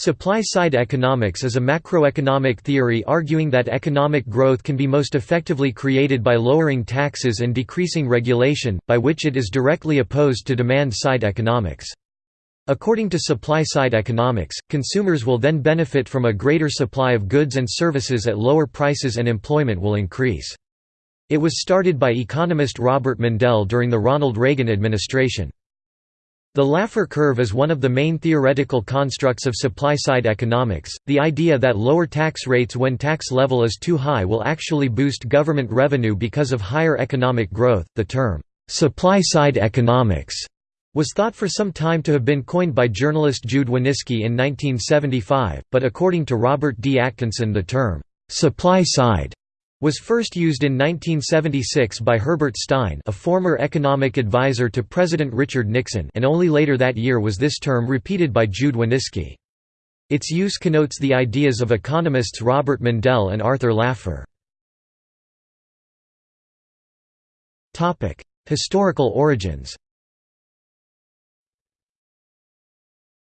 Supply-side economics is a macroeconomic theory arguing that economic growth can be most effectively created by lowering taxes and decreasing regulation, by which it is directly opposed to demand-side economics. According to supply-side economics, consumers will then benefit from a greater supply of goods and services at lower prices and employment will increase. It was started by economist Robert Mundell during the Ronald Reagan administration. The Laffer curve is one of the main theoretical constructs of supply-side economics, the idea that lower tax rates when tax level is too high will actually boost government revenue because of higher economic growth. The term, supply-side economics, was thought for some time to have been coined by journalist Jude Wanniski in 1975, but according to Robert D. Atkinson the term, supply-side was first used in 1976 by Herbert Stein a former economic advisor to President Richard Nixon and only later that year was this term repeated by Jude Wanniski. Its use connotes the ideas of economists Robert Mundell and Arthur Laffer. Historical origins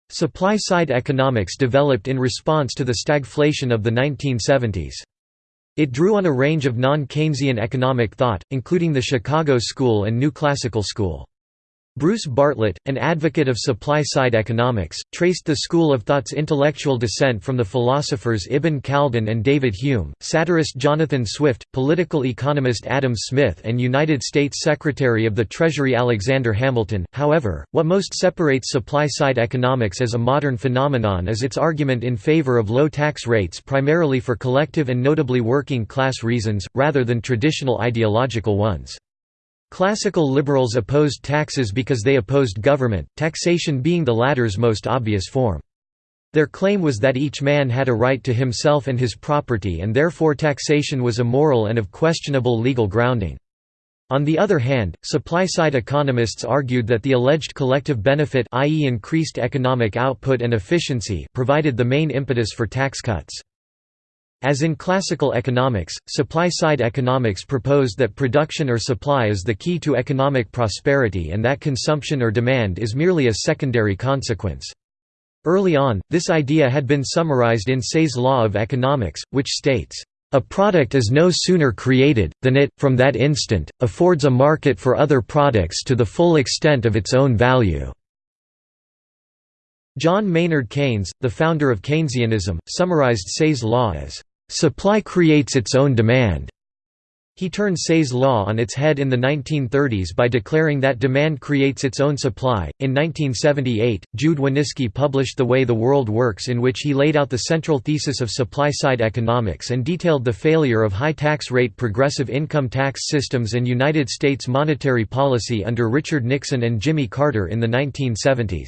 Supply-side economics developed in response to the stagflation of the 1970s. It drew on a range of non-Keynesian economic thought, including the Chicago School and New Classical School. Bruce Bartlett, an advocate of supply-side economics, traced the school of thought's intellectual descent from the philosophers Ibn Khaldun and David Hume, satirist Jonathan Swift, political economist Adam Smith and United States Secretary of the Treasury Alexander Hamilton. However, what most separates supply-side economics as a modern phenomenon is its argument in favor of low tax rates primarily for collective and notably working class reasons, rather than traditional ideological ones. Classical liberals opposed taxes because they opposed government, taxation being the latter's most obvious form. Their claim was that each man had a right to himself and his property and therefore taxation was immoral and of questionable legal grounding. On the other hand, supply-side economists argued that the alleged collective benefit i.e. increased economic output and efficiency provided the main impetus for tax cuts. As in classical economics, supply-side economics proposed that production or supply is the key to economic prosperity and that consumption or demand is merely a secondary consequence. Early on, this idea had been summarized in Say's law of economics, which states, "...a product is no sooner created, than it, from that instant, affords a market for other products to the full extent of its own value." John Maynard Keynes, the founder of Keynesianism, summarized Say's law as Supply creates its own demand. He turned Say's law on its head in the 1930s by declaring that demand creates its own supply. In 1978, Jude Wanniski published The Way the World Works, in which he laid out the central thesis of supply side economics and detailed the failure of high tax rate progressive income tax systems and United States monetary policy under Richard Nixon and Jimmy Carter in the 1970s.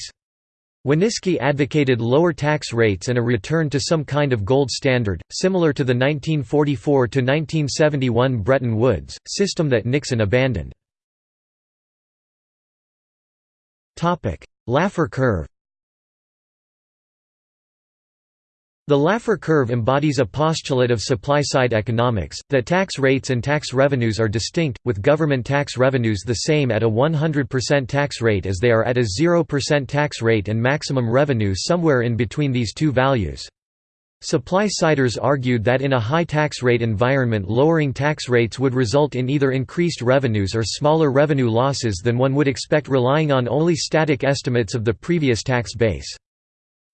Wanniski advocated lower tax rates and a return to some kind of gold standard, similar to the 1944–1971 Bretton Woods, system that Nixon abandoned. Laffer curve The Laffer curve embodies a postulate of supply-side economics, that tax rates and tax revenues are distinct, with government tax revenues the same at a 100% tax rate as they are at a 0% tax rate and maximum revenue somewhere in between these two values. Supply-siders argued that in a high tax rate environment lowering tax rates would result in either increased revenues or smaller revenue losses than one would expect relying on only static estimates of the previous tax base.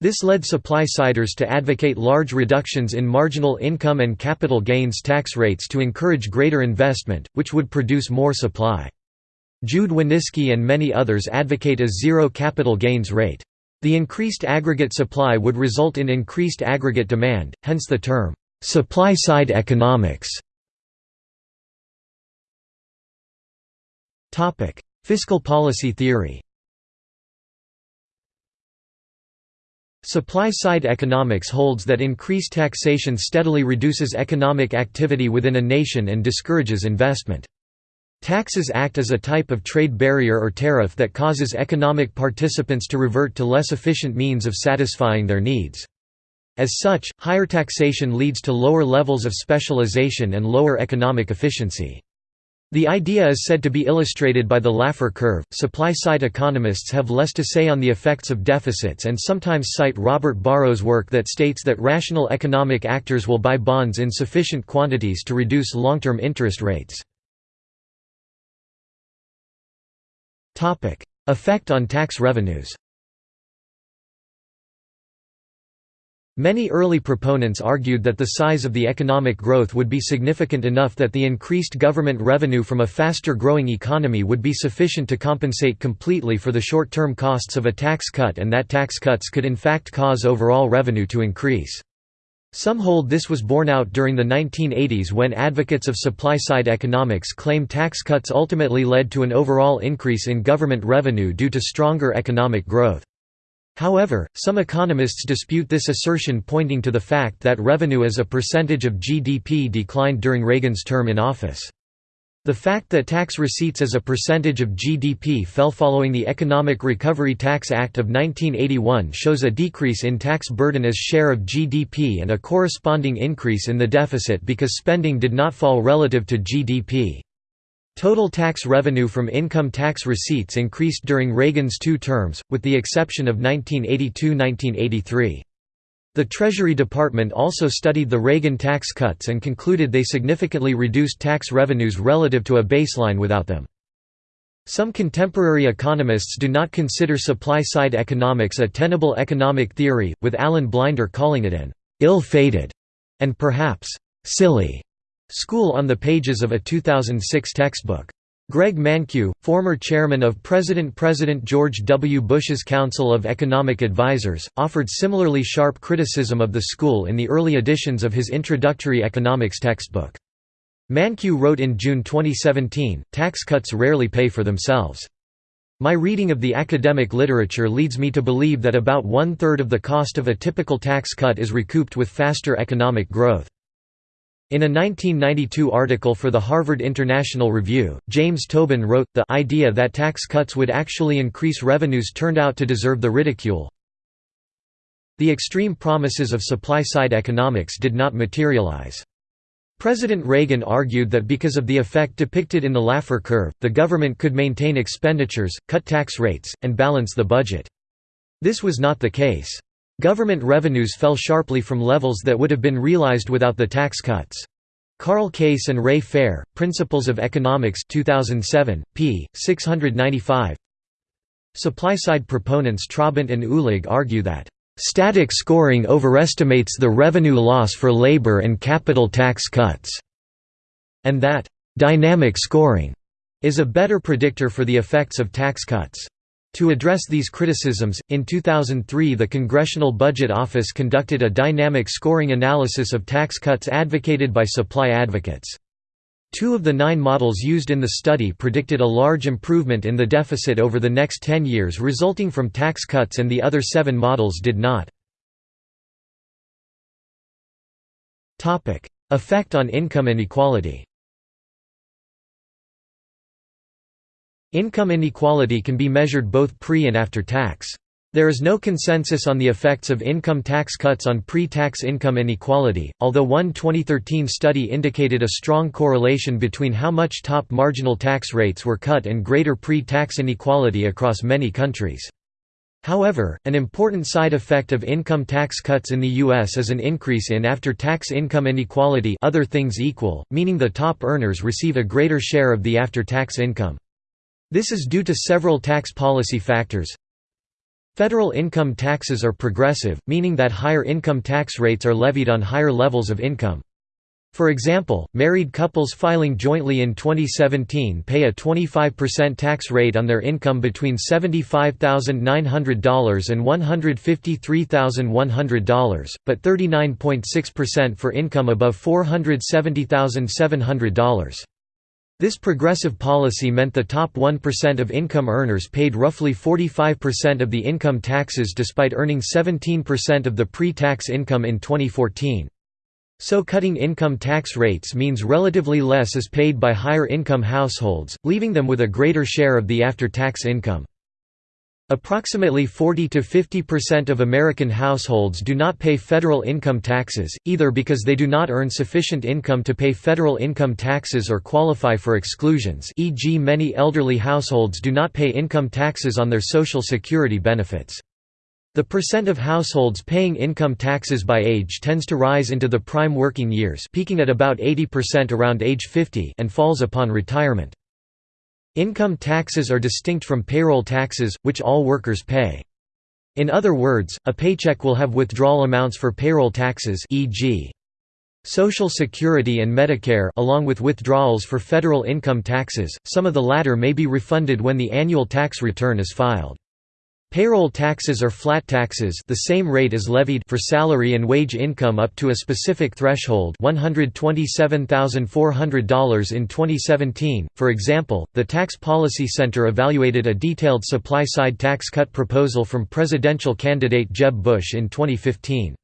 This led supply-siders to advocate large reductions in marginal income and capital gains tax rates to encourage greater investment, which would produce more supply. Jude Wanniski and many others advocate a zero capital gains rate. The increased aggregate supply would result in increased aggregate demand, hence the term, supply-side economics. Fiscal policy theory Supply-side economics holds that increased taxation steadily reduces economic activity within a nation and discourages investment. Taxes act as a type of trade barrier or tariff that causes economic participants to revert to less efficient means of satisfying their needs. As such, higher taxation leads to lower levels of specialization and lower economic efficiency. The idea is said to be illustrated by the Laffer curve. Supply side economists have less to say on the effects of deficits and sometimes cite Robert Barro's work that states that rational economic actors will buy bonds in sufficient quantities to reduce long term interest rates. Effect on tax revenues Many early proponents argued that the size of the economic growth would be significant enough that the increased government revenue from a faster growing economy would be sufficient to compensate completely for the short-term costs of a tax cut and that tax cuts could in fact cause overall revenue to increase. Some hold this was borne out during the 1980s when advocates of supply-side economics claim tax cuts ultimately led to an overall increase in government revenue due to stronger economic growth. However, some economists dispute this assertion pointing to the fact that revenue as a percentage of GDP declined during Reagan's term in office. The fact that tax receipts as a percentage of GDP fell following the Economic Recovery Tax Act of 1981 shows a decrease in tax burden as share of GDP and a corresponding increase in the deficit because spending did not fall relative to GDP. Total tax revenue from income tax receipts increased during Reagan's two terms, with the exception of 1982–1983. The Treasury Department also studied the Reagan tax cuts and concluded they significantly reduced tax revenues relative to a baseline without them. Some contemporary economists do not consider supply-side economics a tenable economic theory, with Alan Blinder calling it an ill-fated and perhaps silly School on the pages of a 2006 textbook. Greg Mankiw, former chairman of President-President George W. Bush's Council of Economic Advisers, offered similarly sharp criticism of the school in the early editions of his introductory economics textbook. Mankiw wrote in June 2017, tax cuts rarely pay for themselves. My reading of the academic literature leads me to believe that about one-third of the cost of a typical tax cut is recouped with faster economic growth. In a 1992 article for the Harvard International Review, James Tobin wrote, the idea that tax cuts would actually increase revenues turned out to deserve the ridicule. The extreme promises of supply-side economics did not materialize. President Reagan argued that because of the effect depicted in the Laffer curve, the government could maintain expenditures, cut tax rates, and balance the budget. This was not the case. Government revenues fell sharply from levels that would have been realized without the tax cuts. Karl Case and Ray Fair, Principles of Economics 2007, p. 695 Supply-side proponents Trabandt and Uhlig argue that, "...static scoring overestimates the revenue loss for labor and capital tax cuts," and that, "...dynamic scoring," is a better predictor for the effects of tax cuts. To address these criticisms, in 2003 the Congressional Budget Office conducted a dynamic scoring analysis of tax cuts advocated by supply advocates. Two of the nine models used in the study predicted a large improvement in the deficit over the next 10 years resulting from tax cuts and the other seven models did not. Effect on income inequality Income inequality can be measured both pre and after tax. There is no consensus on the effects of income tax cuts on pre-tax income inequality, although one 2013 study indicated a strong correlation between how much top marginal tax rates were cut and greater pre-tax inequality across many countries. However, an important side effect of income tax cuts in the U.S. is an increase in after-tax income inequality other things equal, meaning the top earners receive a greater share of the after-tax income. This is due to several tax policy factors. Federal income taxes are progressive, meaning that higher income tax rates are levied on higher levels of income. For example, married couples filing jointly in 2017 pay a 25% tax rate on their income between $75,900 and $153,100, but 39.6% for income above $470,700. This progressive policy meant the top 1% of income earners paid roughly 45% of the income taxes despite earning 17% of the pre-tax income in 2014. So cutting income tax rates means relatively less is paid by higher income households, leaving them with a greater share of the after-tax income. Approximately 40 to 50% of American households do not pay federal income taxes, either because they do not earn sufficient income to pay federal income taxes or qualify for exclusions e.g. many elderly households do not pay income taxes on their Social Security benefits. The percent of households paying income taxes by age tends to rise into the prime working years peaking at about 80% around age 50 and falls upon retirement. Income taxes are distinct from payroll taxes, which all workers pay. In other words, a paycheck will have withdrawal amounts for payroll taxes e.g. Social Security and Medicare along with withdrawals for federal income taxes, some of the latter may be refunded when the annual tax return is filed. Payroll taxes are flat taxes the same rate as levied for salary and wage income up to a specific threshold $127,400 in 2017. For example, the Tax Policy Center evaluated a detailed supply-side tax cut proposal from presidential candidate Jeb Bush in 2015.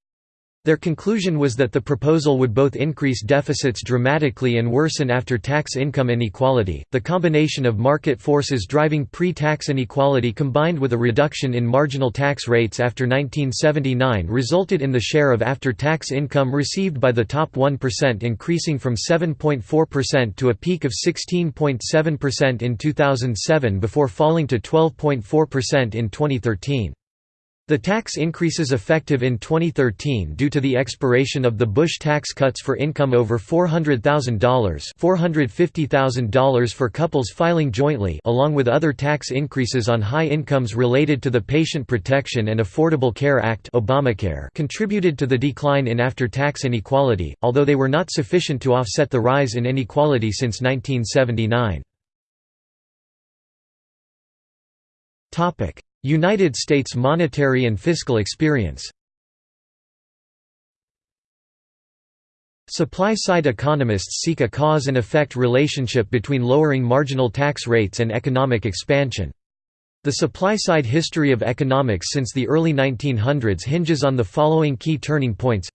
Their conclusion was that the proposal would both increase deficits dramatically and worsen after tax income inequality. The combination of market forces driving pre tax inequality combined with a reduction in marginal tax rates after 1979 resulted in the share of after tax income received by the top 1% increasing from 7.4% to a peak of 16.7% in 2007 before falling to 12.4% in 2013. The tax increases effective in 2013 due to the expiration of the Bush tax cuts for income over $400,000 $450,000 for couples filing jointly along with other tax increases on high incomes related to the Patient Protection and Affordable Care Act Obamacare contributed to the decline in after-tax inequality, although they were not sufficient to offset the rise in inequality since 1979. United States monetary and fiscal experience. Supply-side economists seek a cause and effect relationship between lowering marginal tax rates and economic expansion. The supply-side history of economics since the early 1900s hinges on the following key turning points.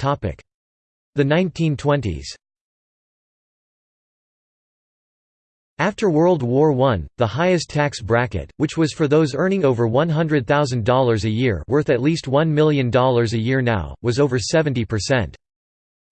The 1920s After World War I, the highest tax bracket, which was for those earning over $100,000 a year worth at least $1 million a year now, was over 70%.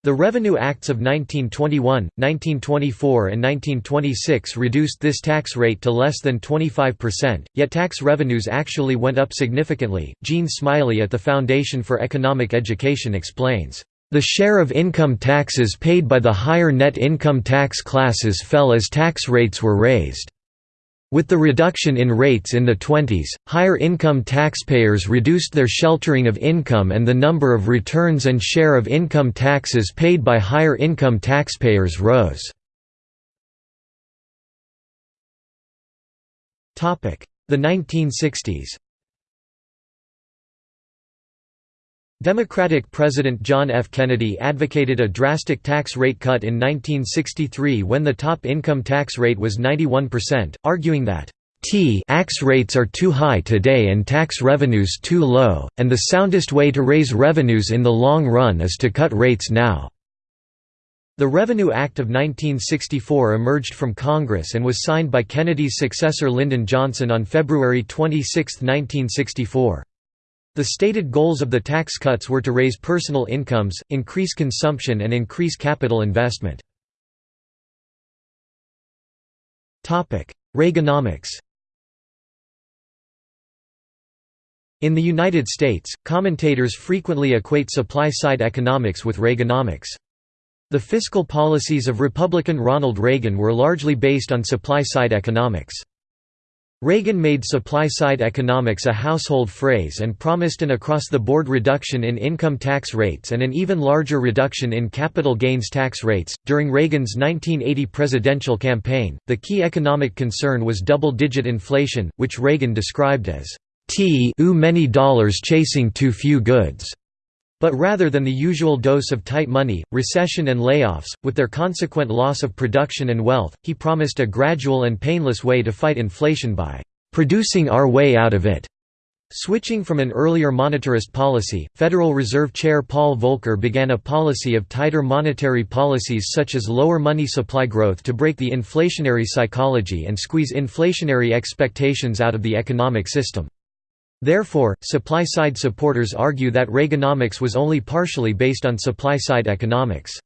The Revenue Acts of 1921, 1924 and 1926 reduced this tax rate to less than 25%, yet tax revenues actually went up significantly. Gene Smiley at the Foundation for Economic Education explains, the share of income taxes paid by the higher net income tax classes fell as tax rates were raised. With the reduction in rates in the 20s, higher income taxpayers reduced their sheltering of income and the number of returns and share of income taxes paid by higher income taxpayers rose. The 1960s Democratic President John F. Kennedy advocated a drastic tax rate cut in 1963 when the top income tax rate was 91%, arguing that tax rates are too high today and tax revenues too low, and the soundest way to raise revenues in the long run is to cut rates now. The Revenue Act of 1964 emerged from Congress and was signed by Kennedy's successor Lyndon Johnson on February 26, 1964. The stated goals of the tax cuts were to raise personal incomes, increase consumption and increase capital investment. Reaganomics In the United States, commentators frequently equate supply-side economics with Reaganomics. The fiscal policies of Republican Ronald Reagan were largely based on supply-side economics. Reagan made supply-side economics a household phrase and promised an across-the-board reduction in income tax rates and an even larger reduction in capital gains tax rates. During Reagan's 1980 presidential campaign, the key economic concern was double-digit inflation, which Reagan described as too many dollars chasing too few goods. But rather than the usual dose of tight money, recession and layoffs, with their consequent loss of production and wealth, he promised a gradual and painless way to fight inflation by "...producing our way out of it." Switching from an earlier monetarist policy, Federal Reserve Chair Paul Volcker began a policy of tighter monetary policies such as lower money supply growth to break the inflationary psychology and squeeze inflationary expectations out of the economic system. Therefore, supply-side supporters argue that Reaganomics was only partially based on supply-side economics.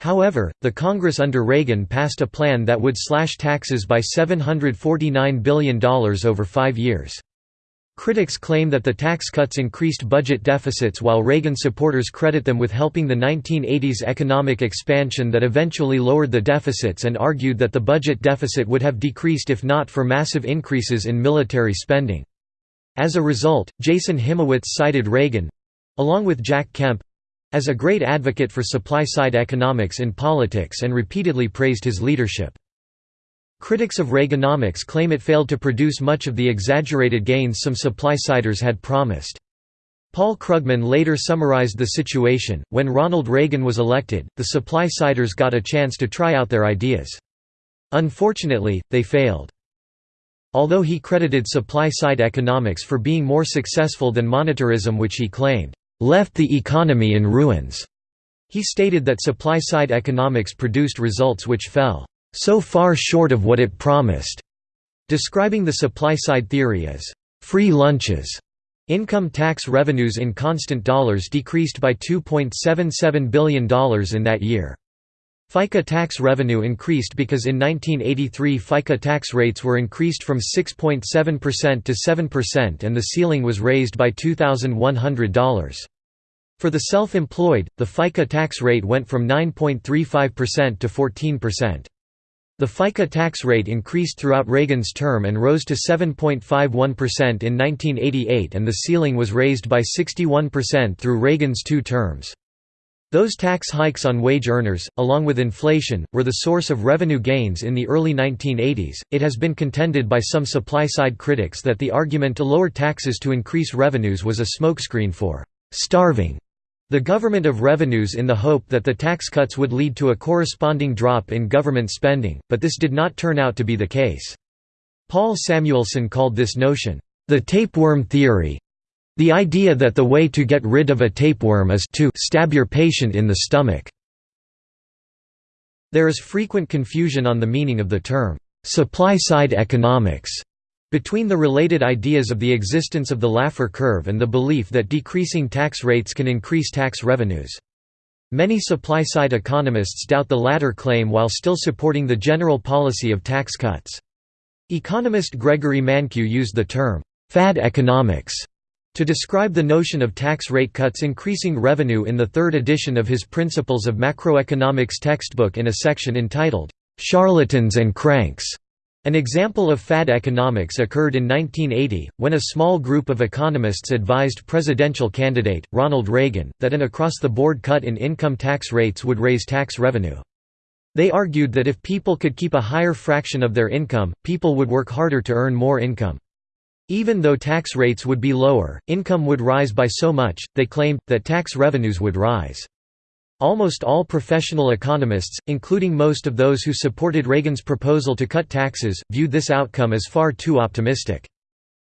However, the Congress under Reagan passed a plan that would slash taxes by $749 billion over five years. Critics claim that the tax cuts increased budget deficits while Reagan supporters credit them with helping the 1980s economic expansion that eventually lowered the deficits and argued that the budget deficit would have decreased if not for massive increases in military spending. As a result, Jason Hymowitz cited Reagan—along with Jack Kemp—as a great advocate for supply-side economics in politics and repeatedly praised his leadership. Critics of Reaganomics claim it failed to produce much of the exaggerated gains some supply-siders had promised. Paul Krugman later summarized the situation, when Ronald Reagan was elected, the supply-siders got a chance to try out their ideas. Unfortunately, they failed. Although he credited supply-side economics for being more successful than monetarism which he claimed, "...left the economy in ruins." He stated that supply-side economics produced results which fell, "...so far short of what it promised." Describing the supply-side theory as, "...free lunches." Income tax revenues in constant dollars decreased by $2.77 billion in that year. FICA tax revenue increased because in 1983 FICA tax rates were increased from 6.7% to 7% and the ceiling was raised by $2,100. For the self-employed, the FICA tax rate went from 9.35% to 14%. The FICA tax rate increased throughout Reagan's term and rose to 7.51% in 1988 and the ceiling was raised by 61% through Reagan's two terms. Those tax hikes on wage earners, along with inflation, were the source of revenue gains in the early 1980s. It has been contended by some supply side critics that the argument to lower taxes to increase revenues was a smokescreen for starving the government of revenues in the hope that the tax cuts would lead to a corresponding drop in government spending, but this did not turn out to be the case. Paul Samuelson called this notion, the tapeworm theory, the idea that the way to get rid of a tapeworm is to stab your patient in the stomach. There is frequent confusion on the meaning of the term, supply-side economics, between the related ideas of the existence of the Laffer curve and the belief that decreasing tax rates can increase tax revenues. Many supply-side economists doubt the latter claim while still supporting the general policy of tax cuts. Economist Gregory Mankiw used the term, fad economics to describe the notion of tax rate cuts increasing revenue in the third edition of his Principles of Macroeconomics textbook in a section entitled, "'Charlatans and Cranks' An example of fad economics occurred in 1980, when a small group of economists advised presidential candidate, Ronald Reagan, that an across-the-board cut in income tax rates would raise tax revenue. They argued that if people could keep a higher fraction of their income, people would work harder to earn more income. Even though tax rates would be lower, income would rise by so much, they claimed, that tax revenues would rise. Almost all professional economists, including most of those who supported Reagan's proposal to cut taxes, viewed this outcome as far too optimistic.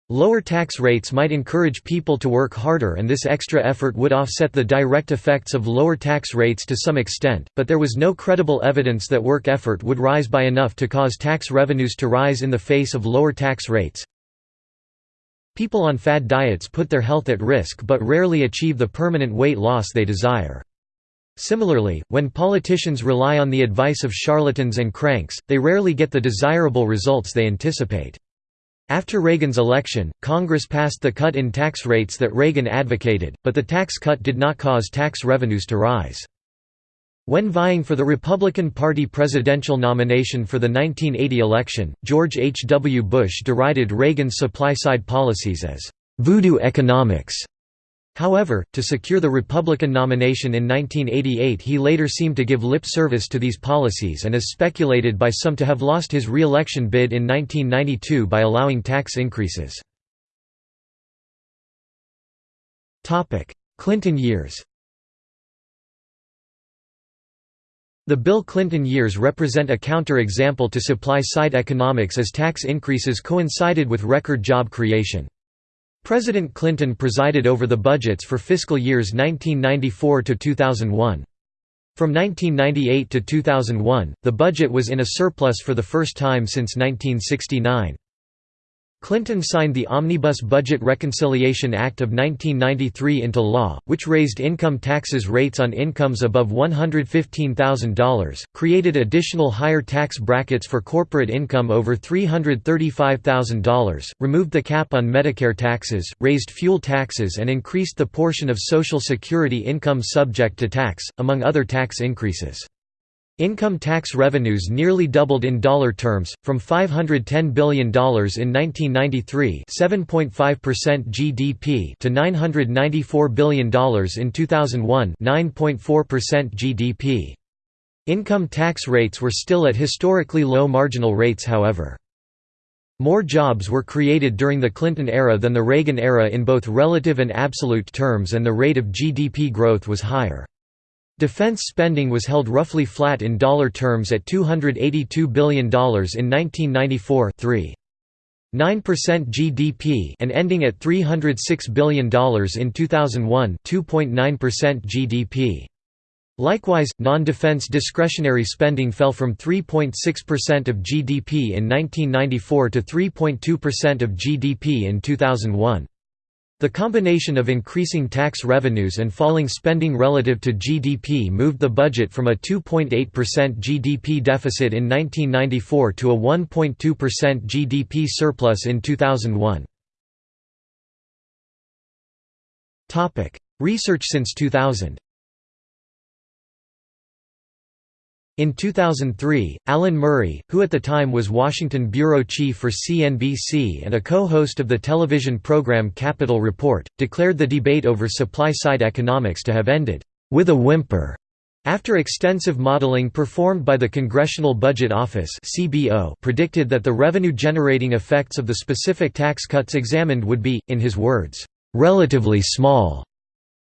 Lower tax rates might encourage people to work harder and this extra effort would offset the direct effects of lower tax rates to some extent, but there was no credible evidence that work effort would rise by enough to cause tax revenues to rise in the face of lower tax rates. People on fad diets put their health at risk but rarely achieve the permanent weight loss they desire. Similarly, when politicians rely on the advice of charlatans and cranks, they rarely get the desirable results they anticipate. After Reagan's election, Congress passed the cut in tax rates that Reagan advocated, but the tax cut did not cause tax revenues to rise. When vying for the Republican Party presidential nomination for the 1980 election, George H. W. Bush derided Reagan's supply-side policies as «voodoo economics». However, to secure the Republican nomination in 1988 he later seemed to give lip service to these policies and is speculated by some to have lost his re-election bid in 1992 by allowing tax increases. Clinton years The Bill Clinton years represent a counter-example to supply-side economics as tax increases coincided with record job creation. President Clinton presided over the budgets for fiscal years 1994 to 2001. From 1998 to 2001, the budget was in a surplus for the first time since 1969. Clinton signed the Omnibus Budget Reconciliation Act of 1993 into law, which raised income taxes rates on incomes above $115,000, created additional higher tax brackets for corporate income over $335,000, removed the cap on Medicare taxes, raised fuel taxes and increased the portion of Social Security income subject to tax, among other tax increases. Income tax revenues nearly doubled in dollar terms, from $510 billion in 1993 7.5% GDP to $994 billion in 2001 9.4% GDP. Income tax rates were still at historically low marginal rates however. More jobs were created during the Clinton era than the Reagan era in both relative and absolute terms and the rate of GDP growth was higher. Defense spending was held roughly flat in dollar terms at $282 billion in 1994 3. 9% GDP and ending at $306 billion in 2001 2.9% GDP. Likewise, non-defense discretionary spending fell from 3.6% of GDP in 1994 to 3.2% of GDP in 2001. The combination of increasing tax revenues and falling spending relative to GDP moved the budget from a 2.8% GDP deficit in 1994 to a 1.2% GDP surplus in 2001. Research since 2000 In 2003, Alan Murray, who at the time was Washington bureau chief for CNBC and a co-host of the television program Capital Report, declared the debate over supply-side economics to have ended, "...with a whimper." After extensive modeling performed by the Congressional Budget Office predicted that the revenue-generating effects of the specific tax cuts examined would be, in his words, "...relatively small."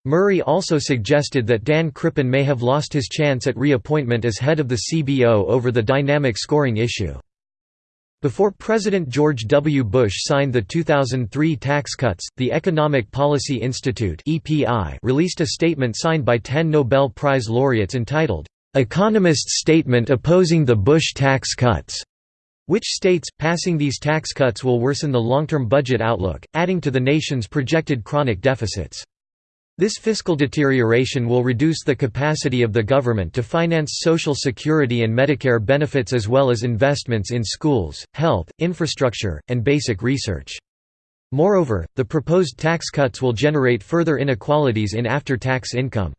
Murray also suggested that Dan Crippen may have lost his chance at reappointment as head of the CBO over the dynamic scoring issue. Before President George W. Bush signed the 2003 tax cuts, the Economic Policy Institute released a statement signed by ten Nobel Prize laureates entitled, "'Economist's Statement Opposing the Bush Tax Cuts' which states, passing these tax cuts will worsen the long-term budget outlook, adding to the nation's projected chronic deficits. This fiscal deterioration will reduce the capacity of the government to finance Social Security and Medicare benefits as well as investments in schools, health, infrastructure, and basic research. Moreover, the proposed tax cuts will generate further inequalities in after-tax income.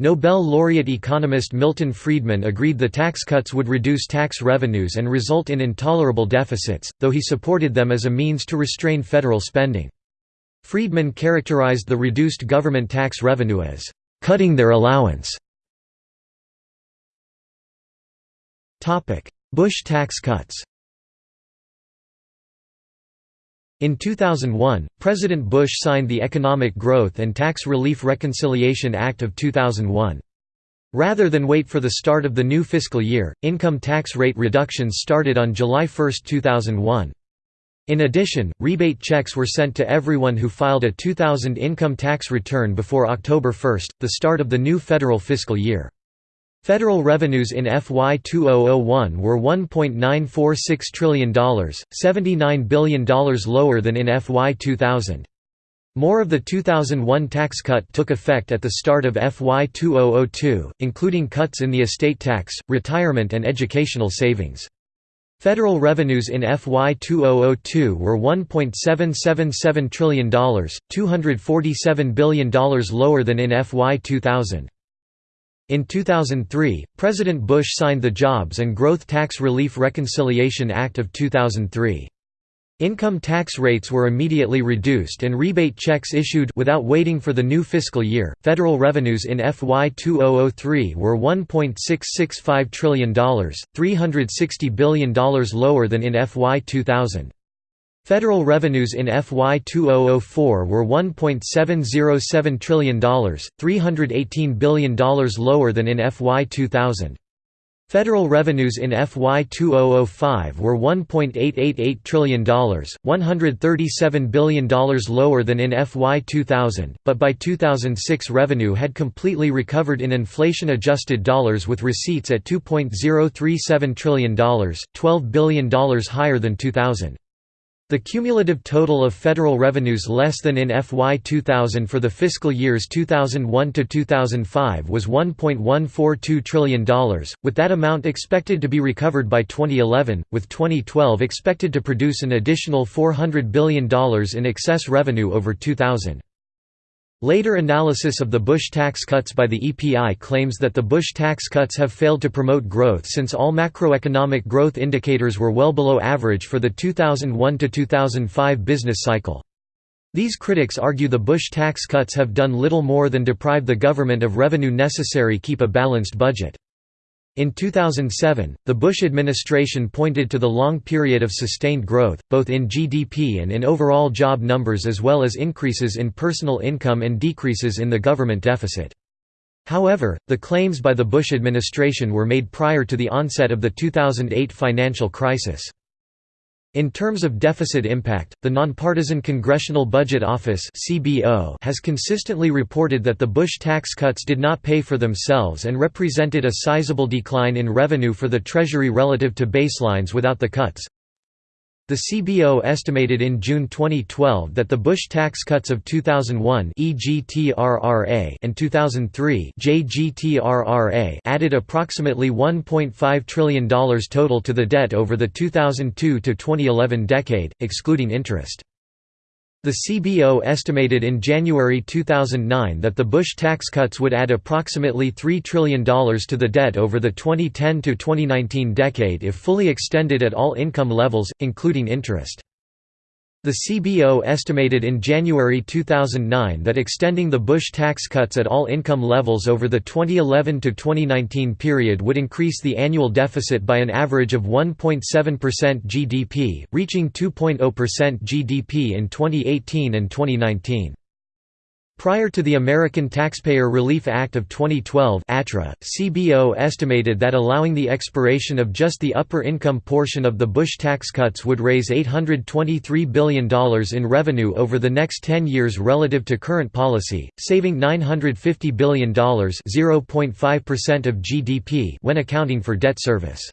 Nobel laureate economist Milton Friedman agreed the tax cuts would reduce tax revenues and result in intolerable deficits, though he supported them as a means to restrain federal spending. Friedman characterized the reduced government tax revenue as, "...cutting their allowance." Bush tax cuts In 2001, President Bush signed the Economic Growth and Tax Relief Reconciliation Act of 2001. Rather than wait for the start of the new fiscal year, income tax rate reductions started on July 1, 2001. In addition, rebate checks were sent to everyone who filed a 2000 income tax return before October 1, the start of the new federal fiscal year. Federal revenues in FY 2001 were $1.946 trillion, $79 billion lower than in FY 2000. More of the 2001 tax cut took effect at the start of FY 2002, including cuts in the estate tax, retirement and educational savings. Federal revenues in FY 2002 were $1.777 trillion, $247 billion lower than in FY 2000. In 2003, President Bush signed the Jobs and Growth Tax Relief Reconciliation Act of 2003. Income tax rates were immediately reduced and rebate checks issued without waiting for the new fiscal year. Federal revenues in FY 2003 were $1.665 trillion, $360 billion lower than in FY 2000. Federal revenues in FY 2004 were $1.707 trillion, $318 billion lower than in FY 2000. Federal revenues in FY 2005 were $1.888 trillion, $137 billion lower than in FY 2000, but by 2006 revenue had completely recovered in inflation-adjusted dollars with receipts at $2.037 trillion, $12 billion higher than 2000. The cumulative total of federal revenues less than in FY 2000 for the fiscal years 2001 to 2005 was $1.142 trillion, with that amount expected to be recovered by 2011, with 2012 expected to produce an additional $400 billion in excess revenue over 2000. Later analysis of the Bush tax cuts by the EPI claims that the Bush tax cuts have failed to promote growth since all macroeconomic growth indicators were well below average for the 2001–2005 business cycle. These critics argue the Bush tax cuts have done little more than deprive the government of revenue necessary to keep a balanced budget. In 2007, the Bush administration pointed to the long period of sustained growth, both in GDP and in overall job numbers as well as increases in personal income and decreases in the government deficit. However, the claims by the Bush administration were made prior to the onset of the 2008 financial crisis. In terms of deficit impact, the Nonpartisan Congressional Budget Office has consistently reported that the Bush tax cuts did not pay for themselves and represented a sizable decline in revenue for the Treasury relative to baselines without the cuts. The CBO estimated in June 2012 that the Bush tax cuts of 2001 and 2003 added approximately $1.5 trillion total to the debt over the 2002 to 2011 decade, excluding interest. The CBO estimated in January 2009 that the Bush tax cuts would add approximately $3 trillion to the debt over the 2010–2019 decade if fully extended at all income levels, including interest. The CBO estimated in January 2009 that extending the Bush tax cuts at all income levels over the 2011 to 2019 period would increase the annual deficit by an average of 1.7% GDP, reaching 2.0% GDP in 2018 and 2019. Prior to the American Taxpayer Relief Act of 2012 ATRA, CBO estimated that allowing the expiration of just the upper income portion of the Bush tax cuts would raise $823 billion in revenue over the next 10 years relative to current policy, saving $950 billion of GDP when accounting for debt service.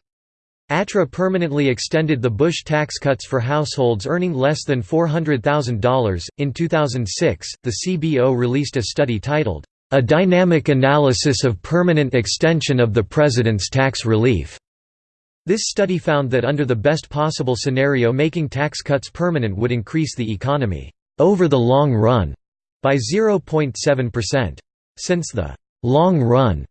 ATRA permanently extended the Bush tax cuts for households earning less than $400,000. In 2006, the CBO released a study titled, A Dynamic Analysis of Permanent Extension of the President's Tax Relief. This study found that under the best possible scenario making tax cuts permanent would increase the economy, over the long run, by 0.7%. Since the long run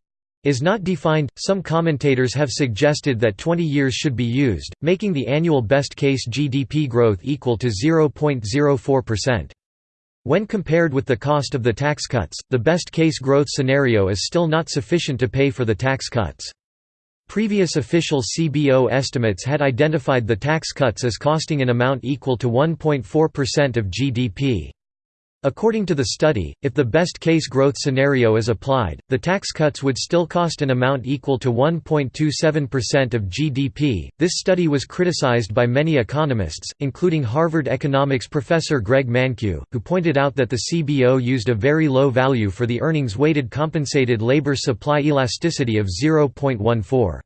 is not defined. Some commentators have suggested that 20 years should be used, making the annual best case GDP growth equal to 0.04%. When compared with the cost of the tax cuts, the best case growth scenario is still not sufficient to pay for the tax cuts. Previous official CBO estimates had identified the tax cuts as costing an amount equal to 1.4% of GDP. According to the study, if the best-case growth scenario is applied, the tax cuts would still cost an amount equal to 1.27% of GDP. This study was criticized by many economists, including Harvard economics professor Greg Mankiw, who pointed out that the CBO used a very low value for the earnings-weighted compensated labor supply elasticity of 0.14.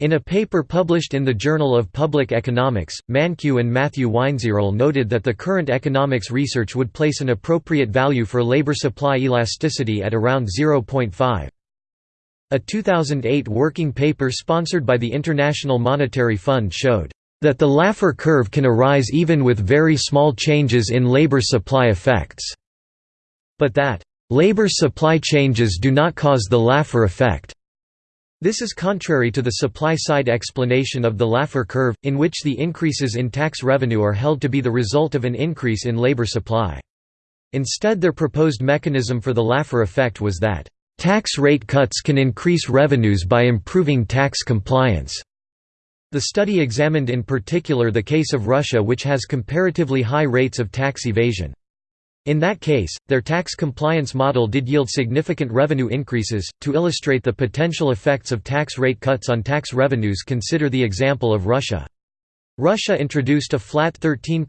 In a paper published in the Journal of Public Economics, Mankiw and Matthew Weinzierl noted that the current economics research would place an appropriate value for labor supply elasticity at around 0.5. A 2008 working paper sponsored by the International Monetary Fund showed that the Laffer curve can arise even with very small changes in labor supply effects, but that labor supply changes do not cause the Laffer effect. This is contrary to the supply-side explanation of the Laffer curve, in which the increases in tax revenue are held to be the result of an increase in labor supply. Instead their proposed mechanism for the Laffer effect was that, "...tax rate cuts can increase revenues by improving tax compliance." The study examined in particular the case of Russia which has comparatively high rates of tax evasion. In that case, their tax compliance model did yield significant revenue increases. To illustrate the potential effects of tax rate cuts on tax revenues, consider the example of Russia. Russia introduced a flat 13%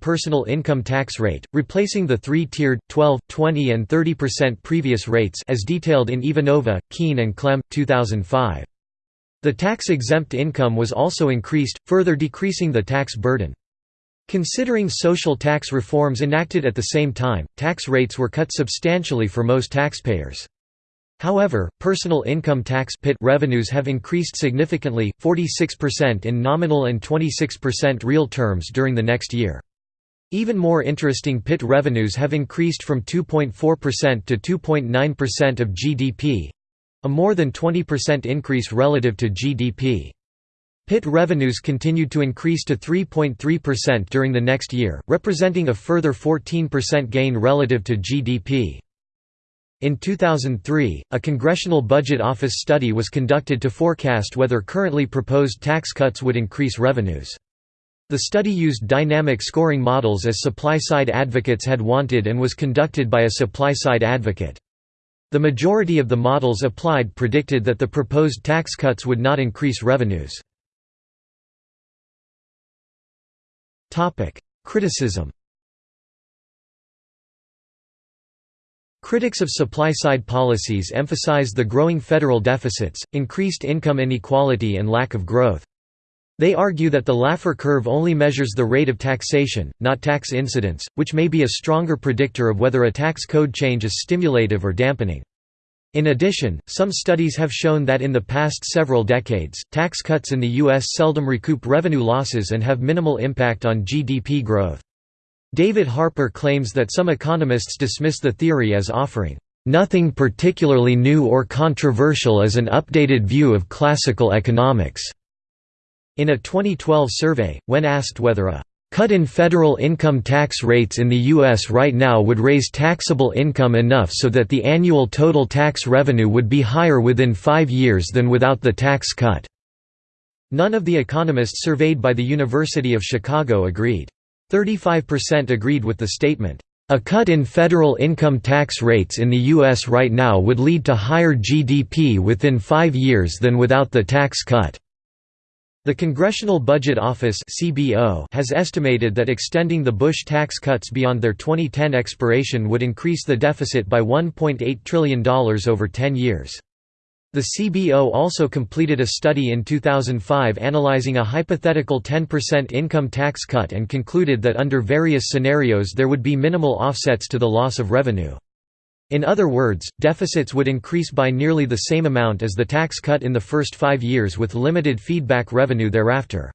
personal income tax rate, replacing the three-tiered, 12, 20 and 30% previous rates as detailed in Ivanova, Keen and Klemm, 2005. The tax-exempt income was also increased, further decreasing the tax burden. Considering social tax reforms enacted at the same time, tax rates were cut substantially for most taxpayers. However, personal income tax PIT revenues have increased significantly, 46% in nominal and 26% real terms during the next year. Even more interesting PIT revenues have increased from 2.4% to 2.9% of GDP—a more than 20% increase relative to GDP. PIT revenues continued to increase to 3.3% during the next year, representing a further 14% gain relative to GDP. In 2003, a Congressional Budget Office study was conducted to forecast whether currently proposed tax cuts would increase revenues. The study used dynamic scoring models as supply-side advocates had wanted and was conducted by a supply-side advocate. The majority of the models applied predicted that the proposed tax cuts would not increase revenues. Criticism Critics of supply-side policies emphasize the growing federal deficits, increased income inequality and lack of growth. They argue that the Laffer curve only measures the rate of taxation, not tax incidence, which may be a stronger predictor of whether a tax code change is stimulative or dampening. In addition, some studies have shown that in the past several decades, tax cuts in the U.S. seldom recoup revenue losses and have minimal impact on GDP growth. David Harper claims that some economists dismiss the theory as offering, "...nothing particularly new or controversial as an updated view of classical economics." In a 2012 survey, when asked whether a cut in federal income tax rates in the U.S. right now would raise taxable income enough so that the annual total tax revenue would be higher within five years than without the tax cut. None of the economists surveyed by the University of Chicago agreed. 35% agreed with the statement, "...a cut in federal income tax rates in the U.S. right now would lead to higher GDP within five years than without the tax cut." The Congressional Budget Office has estimated that extending the Bush tax cuts beyond their 2010 expiration would increase the deficit by $1.8 trillion over 10 years. The CBO also completed a study in 2005 analyzing a hypothetical 10% income tax cut and concluded that under various scenarios there would be minimal offsets to the loss of revenue. In other words, deficits would increase by nearly the same amount as the tax cut in the first five years with limited feedback revenue thereafter.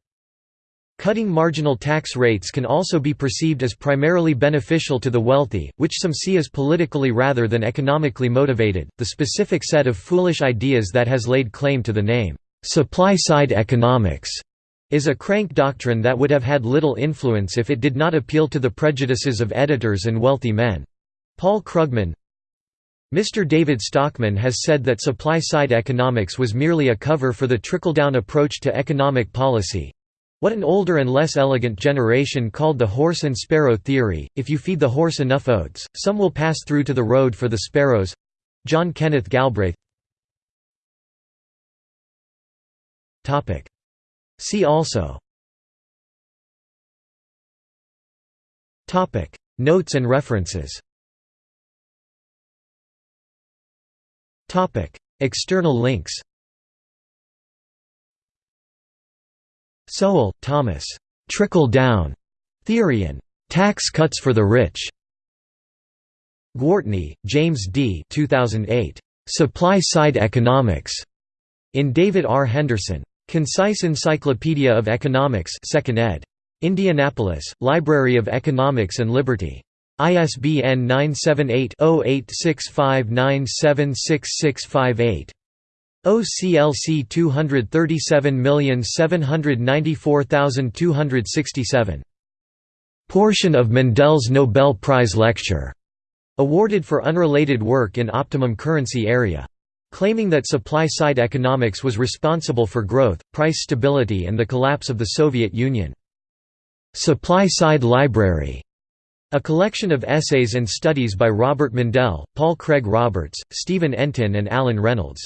Cutting marginal tax rates can also be perceived as primarily beneficial to the wealthy, which some see as politically rather than economically motivated. The specific set of foolish ideas that has laid claim to the name, supply side economics, is a crank doctrine that would have had little influence if it did not appeal to the prejudices of editors and wealthy men. Paul Krugman Mr. David Stockman has said that supply-side economics was merely a cover for the trickle-down approach to economic policy, what an older and less elegant generation called the horse and sparrow theory, if you feed the horse enough oats, some will pass through to the road for the sparrows. John Kenneth Galbraith. See also. Notes and references External links Sowell, Thomas. Trickle-down theory and tax cuts for the rich. Gwartney, James D. 2008. Supply-side economics. In David R. Henderson. Concise Encyclopedia of Economics 2nd ed. Indianapolis, Library of Economics and Liberty. ISBN 978 0865976658. OCLC 237794267. Portion of Mundell's Nobel Prize Lecture, awarded for unrelated work in optimum currency area. Claiming that supply-side economics was responsible for growth, price stability and the collapse of the Soviet Union. Supply-side library A collection of essays and studies by Robert Mundell, Paul Craig Roberts, Stephen Entin and Alan Reynolds.